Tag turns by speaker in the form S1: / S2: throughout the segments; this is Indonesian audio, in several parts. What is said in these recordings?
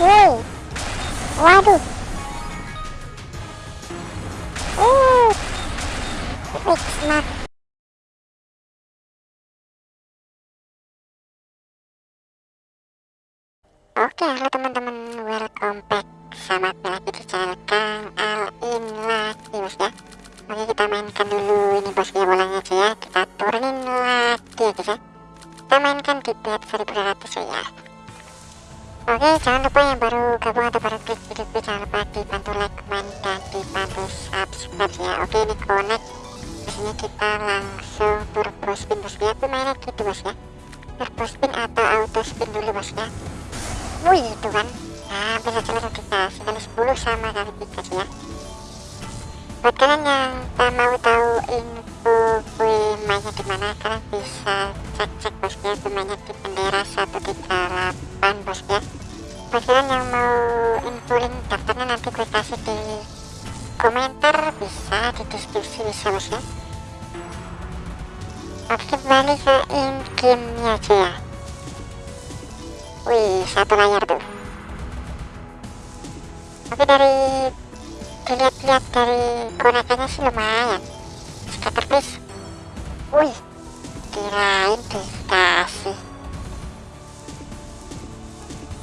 S1: woi waduh. Uh fix mat Oke, halo teman-teman, Oke, jangan lupa yang baru gabung atau baru klik video gue jangan lupa dibantu like, comment, dan dibantu subscribe ya. Oke, ini connect. Biasanya kita langsung turbo spin bos ya. Aku gitu bos ya. Turbo spin atau auto spin dulu bos ya. Wih itu kan Nah bisa langsung kita Sekali 10 sama kali 3 sih ya Buat kalian yang tak mau tahu info gue mainnya di mana Kalian bisa cek-cek bos ya mainnya di bendera 138 bos ya Buat kalian yang mau info link daftarnya nanti gue kasih di komentar Bisa di deskripsi bisa bos ya Oke kembali ke in gamenya aja ya Wih, satu layar tuh. Tapi dari dilihat-lihat dari konekannya sih lumayan. Scatter please. Wih, kirain dikasih.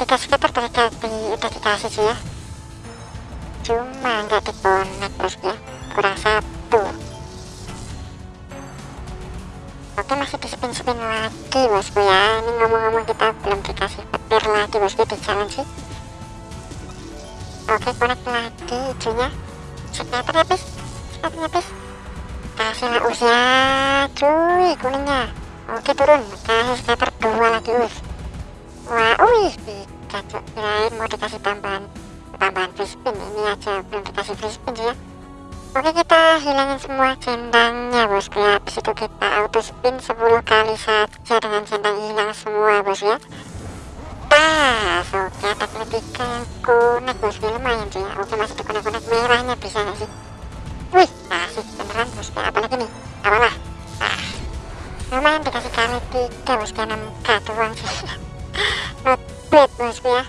S1: Tiga scatter tadi di, udah dikasih sih ya. Cuma nggak dikonek bos ya. Kurang satu. Oke masih di spin-spin lagi bosku ya. Ini ngomong-ngomong kita belum dikasih petir lagi bosku. Di jalan sih. Oke connect lagi hijaunya Scatter habis Scatter habis Kasih lah usia cuy kuningnya. Oke turun. Kasih scatter dua lagi us Wah wih cuy Kirain mau dikasih tambahan Tambahan free spin Ini aja belum dikasih free spin sih ya. Oke kita hilangin semua centangnya bosku ya Habis itu kita auto spin 10 kali saja dengan centang hilang semua bos ya. Tas Oke. Ada ketiga yang connect bosku lumayan sih ya. Oke masih di connect-connect. Merahnya bisa gak sih? Wih kasih beneran bosku apalagi nih? Apalah? Ah, Lumayan dikasih kali tiga bosku 6k doang sih Bad bosku ya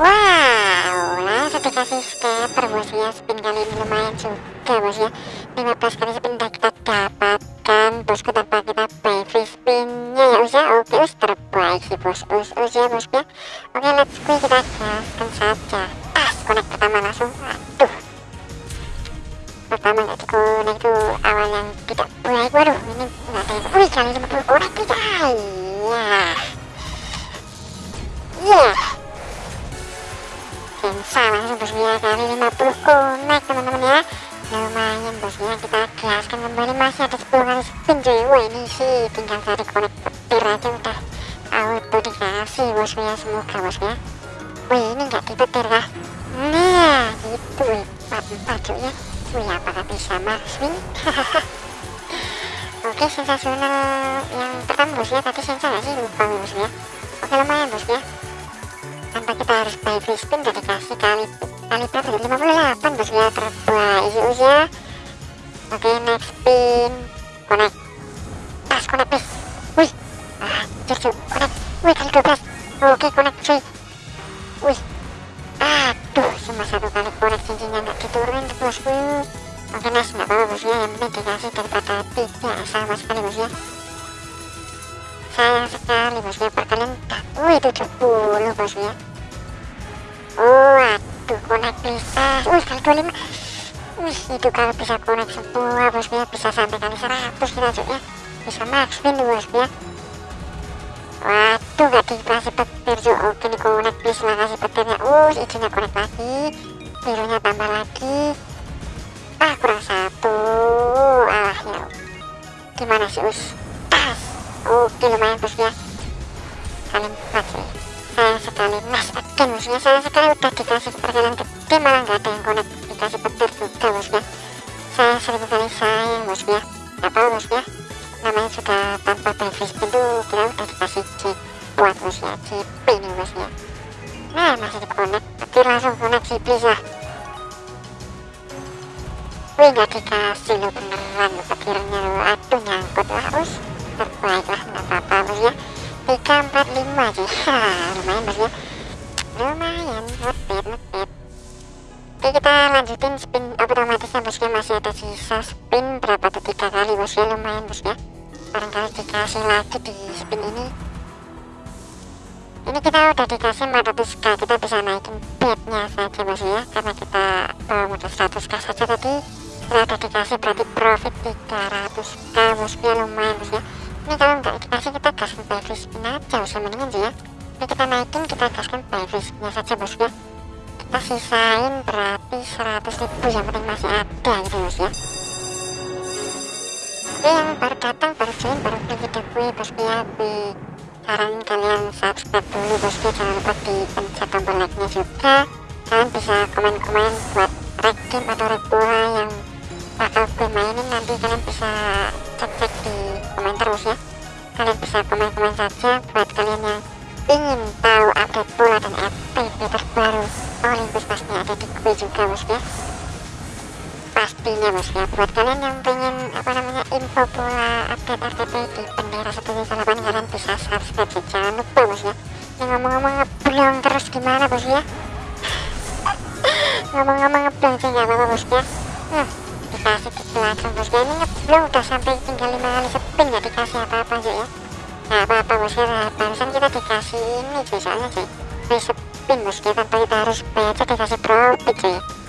S1: Wow, langsung dikasih scatter bos ya Spin kali ini lumayan juga bos ya 15 kali spin udah kita dapatkan. Bosku tanpa kita pay free spinnya ya us ya Oke us terbaik sih bos. Us us ya bos ya Oke let's go kita gaskan saja. Tas connect pertama langsung. Aduh. Pertama nggak di connect itu awal yang tidak baik. Waduh ini nggak ada yang Wih kali 50 connect tidak Ya Ya Gensa langsung bosnya kali 50 connect teman-teman ya. Lumayan bosnya kita gaskan kembali masih ada 10 kali spin wah ini sih tinggal cari connect petir aja udah. Auto dikasih bosnya semoga bosnya. Wih ini nggak dipetir kah? Nah gitu wih. 44 cuy ya. Wih apakah bisa maxwing oke sensasional. Yang pertama bosnya tadi sih? Lupa oke lumayan bosnya tanpa kita harus buy free spin udah dikasih kali. Kali berapa 58 bos ya terbaik isi usia oke next spin connect. Pas connect please wih. Anjir cuy connect. Wih kali 12 oke connect cuy. Wih. Aduh cuma satu kali connect cincinnya nggak diturunin tuh bosku. Oke nice nggak apa-apa bos ya. Yang penting dikasih daripada tidak sama sekali bos ya. Sayang sekali bosnya perkalian wih 70 bosnya waduh connect bisa. Wih kali 25 wih itu kalau bisa connect semua bosnya bisa sampai kali 100 kita ya bisa max win bosnya waduh gak dikasih petir cuy oke nih connect please lah kasih petirnya. Uh hijaunya connect lagi. Birunya tambah lagi. Ah kurang satu. Alah ya. Gimana sih us? Oke lumayan bosnya kali 4 sih sayang sekali mas again bosnya sayang sekali udah dikasih perjalanan gede malah nggak ada yang connect dikasih petir juga bosnya saya seribu kali sayang bosnya apa bosnya namanya sudah tanpa benefit itu kita udah dikasih chip buat bosnya chip ini bosnya nah masih di connect petir langsung connect sih lah. Wih nggak dikasih lo beneran petirnya lo aduh nyangkut lah us. Terbaik lah nggak apa-apa bos PK 45 sih lumayan bosnya, lumayan ngetip ngetip oke kita lanjutin spin otomatisnya bosnya. Masih ada sisa spin berapa tuh? Tiga kali bosnya. Lumayan bosnya. Barangkali dikasih lagi di spin ini. Ini kita udah dikasih 400k kita bisa naikin bednya saja bosnya ya. Karena kita bawa modal 100k saja tadi. Kita udah dikasih berarti profit mendingan sih ya. Ini kita naikin kita gaskan spinnya saja bosku ya kita sisain berarti 100 ribu yang penting masih ada gitu bosku ya. Oke yang baru datang baru join baru klik video gue bosku ya gue saranin kalian subscribe dulu bosku jangan lupa dipencet tombol like nya juga. Kalian bisa komen-komen buat reg game atau reg bola yang bakal gue mainin. Nanti kalian bisa cek-cek di komentar bos ya. Kalian bisa komen-komen saja pastinya bos ya buat kalian yang pengen apa namanya info bola update RTP di bendera 138 kalian bisa subscribe ya jangan lupa bos ya yang ngomong-ngomong ngeblong terus gimana bos ya? Ngomong-ngomong ngeblong sih nggak apa-apa bos ya? Hmm, dikasih di langsung bos ya. Ini ngeblong udah sampai tinggal 5 kali spin nggak dikasih apa-apa aja ya? Nggak apa-apa bos ya. Barusan kita dikasih ini cuy soalnya cuy free bos ya. Tanpa kita harus bayar aja dikasih profit cuy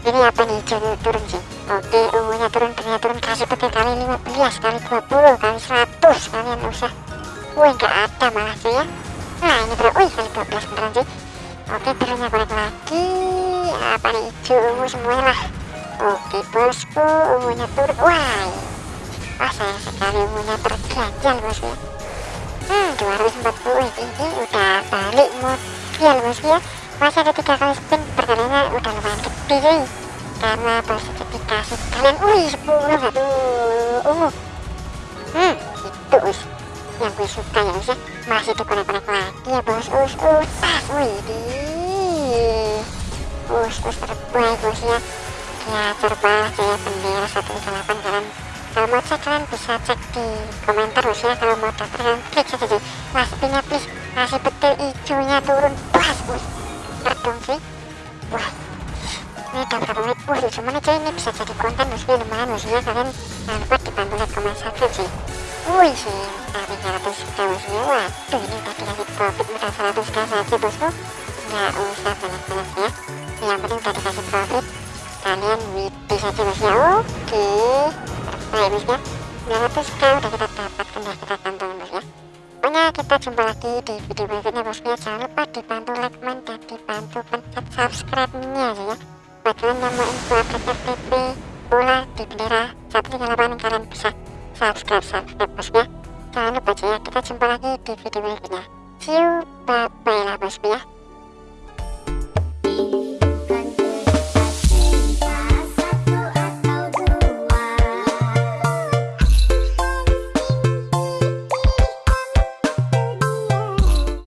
S1: ini apa nih hijau turun sih? Oke ungunya turun ternyata turun kasih peti kali 15 kali 20 kali 100 kalian usah. Wih nggak ada malah sih ya. Nah ini bro wih kali 12 beneran sih. Oke birunya korek lagi. Apa nih hijau ungu semuanya lah. Oke bosku ungunya turun. Wah wah sayang sekali ungunya terganjal bosku ya. Hmm 240 ini udah balik modal bosku ya masih ada tiga kali spin perkaliannya udah lumayan gede cuy karena bosku dikasih kalian wih 10 satu ungu hmm itu us. Yang gue suka ya us ya. Masih dikonek-konek lagi ya bos us us. Tas wih di. Us us terbaik bos ya. Ya terbang jaya bendera 138 kalian kalau mau cek kalian bisa cek di komentar bos ya. Kalau mau daftar kalian klik saja cuy mas pinnya please kasih betul hijaunya turun. Pas us sih wah. Ini udah berapa menit wah lucu mana cuy ini bisa jadi konten bosku lumayan bosku ya kalian jangan lupa dibantu like komen subscribe sih? Wih sih dari 300 juta bosku waduh ini udah dikasih profit udah 100 k saja bosku. Nggak usah banyak-banyak ya. Yang penting udah dikasih profit kalian widi saja bosku ya oke baik bosku ya 900 k udah kita dapatkan ya kita ya pokoknya kita jumpa lagi di video berikutnya. Bosku ya jangan lupa dibantu like komen dan dibantu pencet subscribe nya ya. Buat kalian yang mau info update FTP bola di bendera 138 kalian bisa subscribe subscribe. Bosku ya jangan lupa ya. Kita jumpa lagi di video berikutnya. See you. Bye bye lah bosku ya